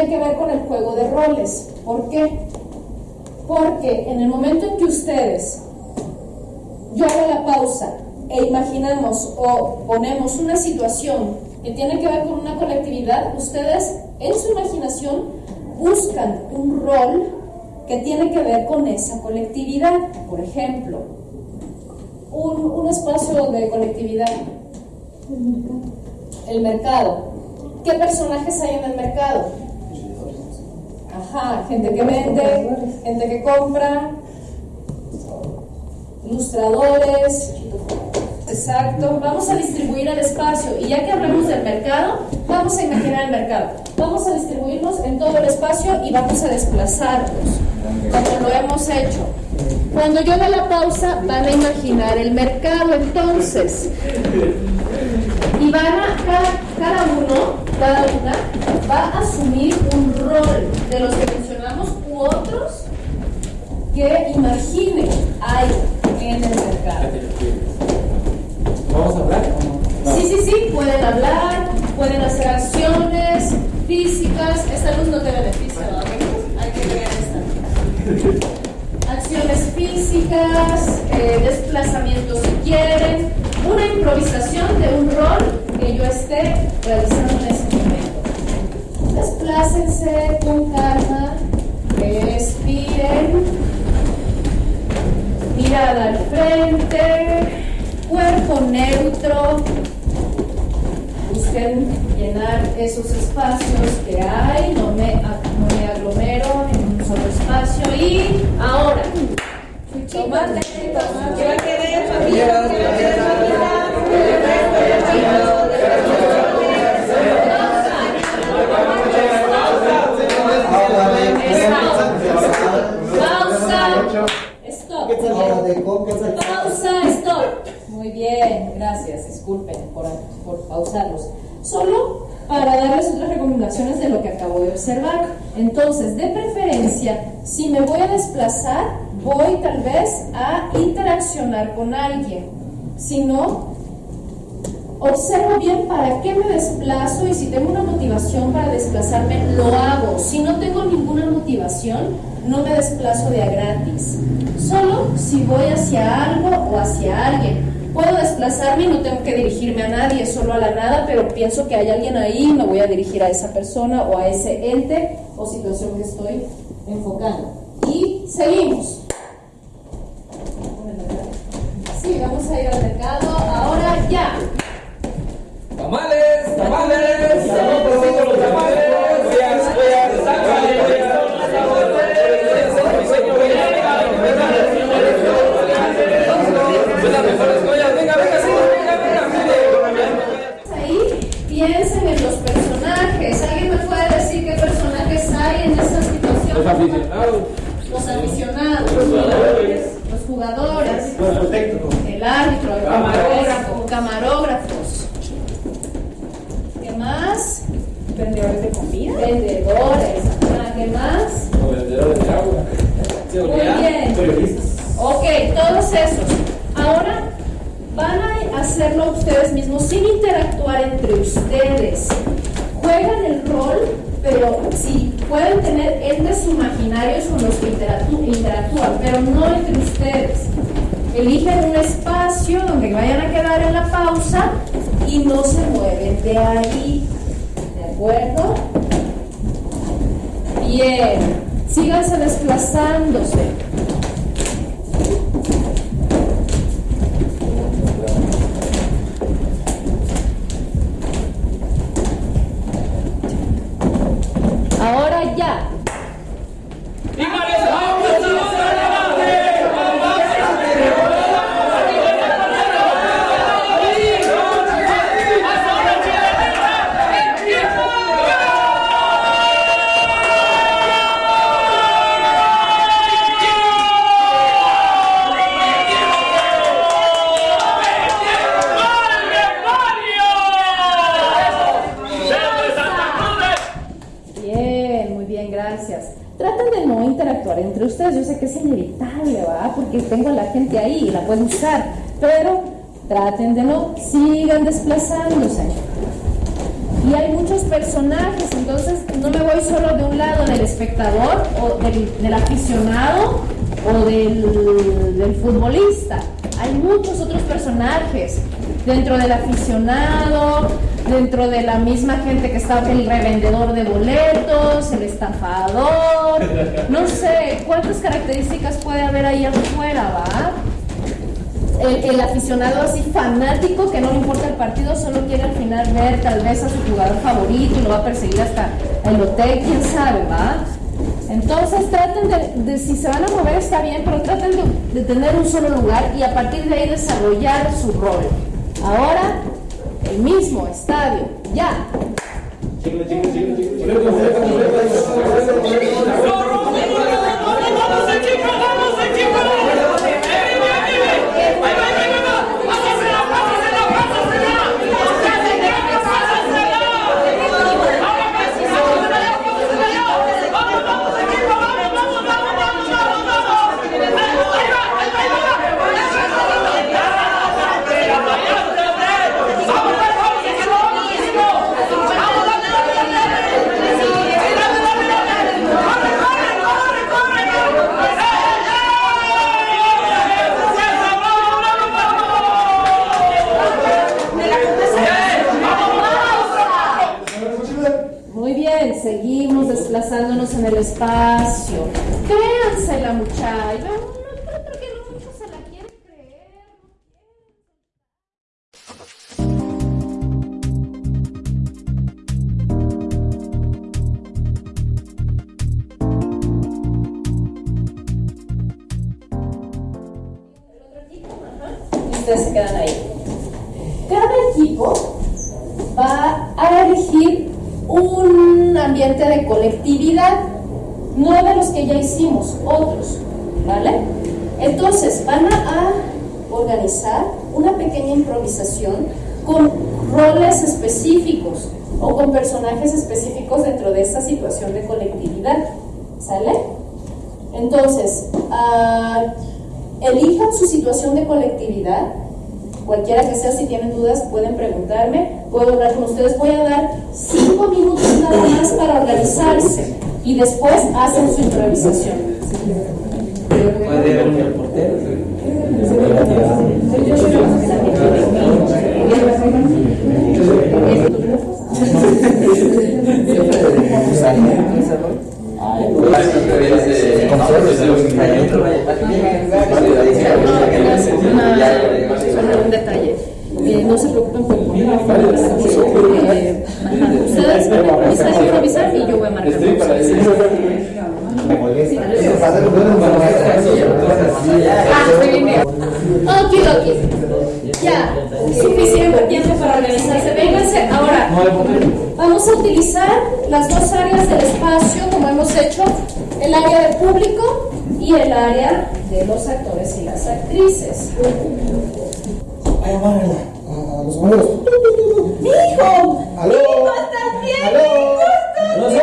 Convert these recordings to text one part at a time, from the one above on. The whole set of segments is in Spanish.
tiene que ver con el juego de roles. ¿Por qué? Porque en el momento en que ustedes, yo hago la pausa e imaginamos o ponemos una situación que tiene que ver con una colectividad, ustedes en su imaginación buscan un rol que tiene que ver con esa colectividad. Por ejemplo, un, un espacio de colectividad. El mercado. ¿Qué personajes hay en el mercado? Gente que vende, gente que compra, ilustradores. Exacto, vamos a distribuir el espacio y ya que hablamos del mercado, vamos a imaginar el mercado. Vamos a distribuirnos en todo el espacio y vamos a desplazarnos, como lo hemos hecho. Cuando yo dé la pausa, van a imaginar el mercado entonces. Y van a, cada uno, cada una, va a asumir un rol de los que mencionamos u otros que imagine hay en el mercado. ¿Vamos a hablar Sí, sí, sí, pueden hablar, pueden hacer acciones físicas. Esta luz no te beneficia, ¿verdad? Hay que ver esta. Acciones físicas, eh, desplazamientos si quieren, una improvisación de un rol que yo esté realizando en. Desplácense con calma, respiren, mirada al frente, cuerpo neutro. Busquen llenar esos espacios que hay, no me, no me aglomero en un solo espacio. Y ahora, tomate, tomate. Pausa. Stop. Pausa, stop. Muy bien, gracias. Disculpen por, por pausarlos. Solo para darles otras recomendaciones de lo que acabo de observar. Entonces, de preferencia, si me voy a desplazar, voy tal vez a interaccionar con alguien. Si no, observo bien para qué me desplazo y si tengo una motivación para desplazarme, lo hago. Si no tengo ninguna motivación, no me desplazo de a gratis. Solo si voy hacia algo o hacia alguien. Puedo desplazarme y no tengo que dirigirme a nadie, solo a la nada, pero pienso que hay alguien ahí me voy a dirigir a esa persona o a ese ente o situación que estoy enfocando. Y seguimos. Sí, vamos a ir al mercado. Ahora ya. One minute. Vendedores de comida. Vendedores. Ah, ¿Qué más? Vendedores de agua. Muy bien. Periodistas. Ok, todos esos. Ahora van a hacerlo ustedes mismos sin interactuar entre ustedes. Juegan el rol, pero sí pueden tener entes imaginarios con los que interactú- interactúan, pero no entre ustedes. Eligen un espacio donde vayan a quedar en la pausa y no se mueven de ahí. ¿De acuerdo? Bien. Síganse desplazándose. Ahora ya. Bien, muy bien, gracias. Traten de no interactuar entre ustedes. Yo sé que es inevitable, Porque tengo a la gente ahí y la pueden usar. Pero traten de no, sigan desplazándose. y hay muchos personajes, entonces no me voy solo de un lado del espectador o del, aficionado o del, futbolista. Hay muchos otros personajes dentro del aficionado, dentro de la misma gente que está el revendedor de boletos, el estafador, no sé cuántas características puede haber ahí afuera, ¿va? el, aficionado así fanático que no le importa el partido, solo quiere al final ver tal vez a su jugador favorito y lo va a perseguir hasta el hotel, quién sabe, ¿va? Entonces traten de, si se van a mover está bien, pero traten de, tener un solo lugar y a partir de ahí desarrollar su rol. Ahora, el mismo estadio, ya. Desplazándonos en el espacio. Créanse la muchacha. No, creo que no muchos se la quieren creer. ustedes se quedan ahí. Cada equipo va a elegir un ambiente de colectividad, no de los que ya hicimos, otros, ¿vale? Entonces van a, organizar una pequeña improvisación con roles específicos o con personajes específicos dentro de esta situación de colectividad, ¿sale? Entonces, uh, elijan su situación de colectividad Cualquiera que sea, si tienen dudas, pueden preguntarme, puedo hablar con ustedes. Voy a dar cinco minutos nada más para organizarse y después hacen su improvisación. Puede el portero. Solo un detalle. Eh, no se preocupen por eh, Ustedes van a improvisar, improvisar y yo voy a marcar. Ah, ok, ok. Ya, suficiente tiempo para organizarse. Vénganse. Ahora, vamos a utilizar las dos áreas del espacio, como hemos hecho, el área de público y el área de los actores y las actrices. A los amigos. ¡Hijo! ¡Aló! ¡Hijo, estás bien! ¡Aló! No sé,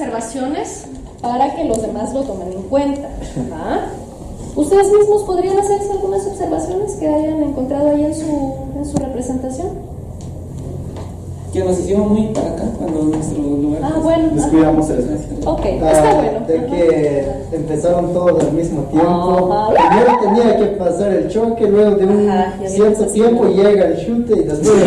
observaciones para que los demás lo tomen en cuenta. ¿va? ¿Ustedes mismos podrían hacerse algunas observaciones que hayan encontrado ahí en su, en su representación? que nos hicimos muy para acá cuando nuestro lugar Ah, bueno. Descuidamos eso. Ok, Ah, está bueno. De Ajá. que empezaron todos al mismo tiempo. Ajá. Primero tenía que pasar el choque, luego de un Ajá, cierto tiempo llega el chute y después.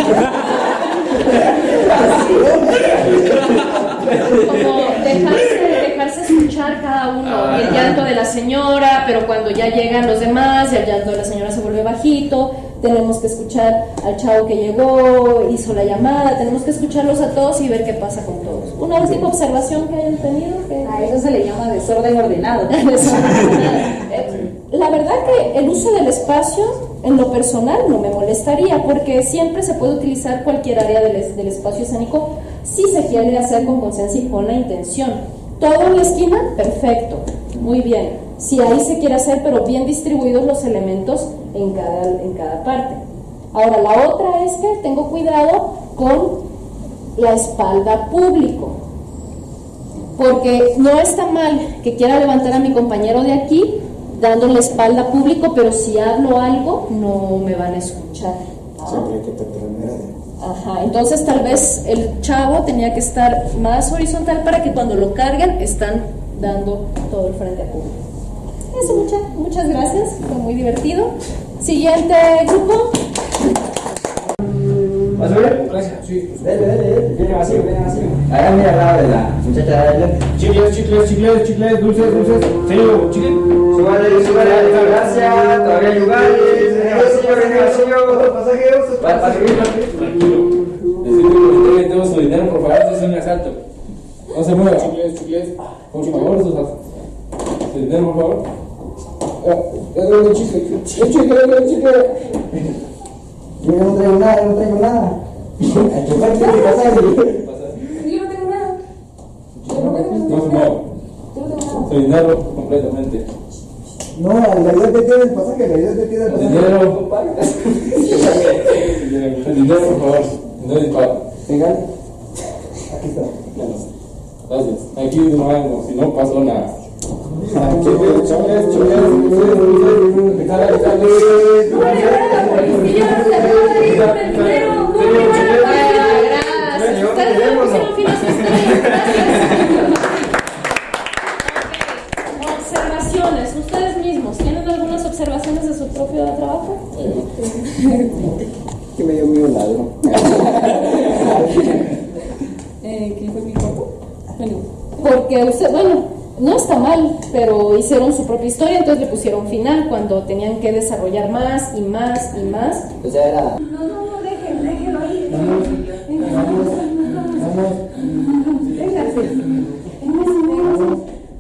Como dejarse, dejarse es escuchar cada uno, Ah. el llanto de la señora, pero cuando ya llegan los demás, ya el llanto de la señora se vuelve bajito, tenemos que escuchar al chavo que llegó, hizo la llamada, tenemos que escucharlos a todos y ver qué pasa con todos. Una última observación que hayan tenido. Que... A eso se le llama desorden ordenado. Eh, La verdad que el uso del espacio en lo personal no me molestaría porque siempre se puede utilizar cualquier área del, del espacio escénico si se quiere hacer con conciencia y con la intención. Todo en la esquina, perfecto, muy bien. Si ahí se quiere hacer, pero bien distribuidos los elementos en cada, en cada parte. Ahora, la otra es que tengo cuidado con la espalda público porque no está mal que quiera levantar a mi compañero de aquí dándole la espalda público, pero si hablo algo no me van a escuchar. ¿Ah? Ajá, entonces tal vez el chavo tenía que estar más horizontal para que cuando lo carguen están dando todo el frente a público. Eso, muchas, muchas gracias, fue muy divertido. Siguiente grupo. ¿Vas a ver? Gracias. Sí. Dale, dale, dale. Viene vacío, viene vacío. Háganme al lado de la muchacha de adelante. Chicles, chicles, chicles, chicles, dulces, dulces. Señor, chicle. Súbale, súbale. Gracias. Todavía hay lugares. Pasajeros. Para, seguir, para seguir. Tranquilo. Necesito que su dinero, por favor, este es un asalto. No se mueva. Chicles, chicles. Por favor, su, dinero, por favor. Ya tengo un chicle. Chicle, chicle. Yo no traigo nada, no traigo nada. Chofer tiene que pasar. Yo no tengo nada. No se mueva. Su dinero completamente. No, en realidad te tiene el pasaje, en realidad te tiene el pasaje. dinero. El dinero, por favor. No disparo. Legal. Aquí está. Gracias. Aquí no hago, si no pasó nada. Jala, jala. Gracias. Ustedes ya me pusieron fin a sus tareas. Gracias. Ok. Observaciones. Ustedes mismos, ¿tienen algunas observaciones de su propio trabajo? Que me dio miedo un ladrón. Eh, ¿Quién fue mi cuerpo? Bueno, porque usted, bueno, no está mal, pero hicieron su propia historia, entonces le pusieron final cuando tenían que desarrollar más y más y más. O sea, era. No, no, no, dejen, déjenlo ahí.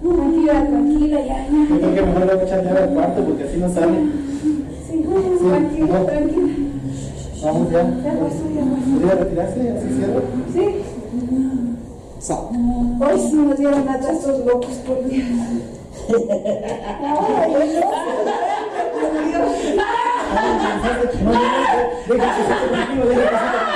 Tranquila, tranquila, ya, ya. Yo creo que mejor voy a echar al cuarto porque así no sale. Sí, tranquila, tranquila. Vamos ya. Ya pasó, ya pasó. ¿Podría retirarse? ¿Así cierro? Sí. Hoy sí nos dieron locos por Dios. Ay, Dios. No, no, no, deja que se tranquilo, deja que se tranquilo.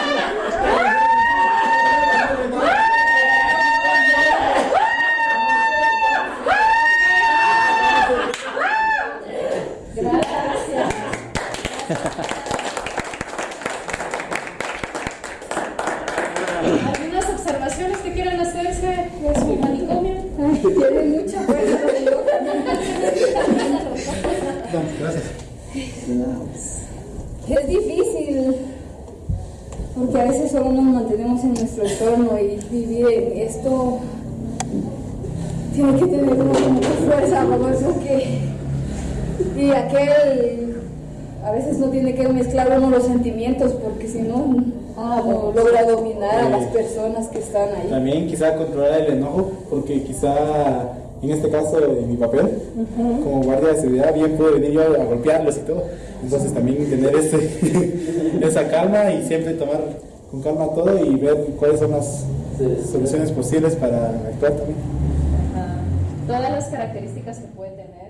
¿Algunas observaciones que quieran hacerse de su manicomio? Tiene mucha fuerza. Gracias. Es difícil, porque a veces solo nos mantenemos en nuestro entorno y vivir esto tiene que tener mucha fuerza, como eso que... Y aquel, a veces no tiene que mezclar uno los sentimientos, porque si no, no logra dominar a las personas que están ahí. También quizá controlar el enojo, porque quizá en este caso en mi papel, como guardia de seguridad, bien puedo venir yo a golpearlos y todo. Entonces también tener ese, esa calma y siempre tomar con calma todo y ver cuáles son las soluciones posibles para actuar también. Ah, todas las características que puede tener.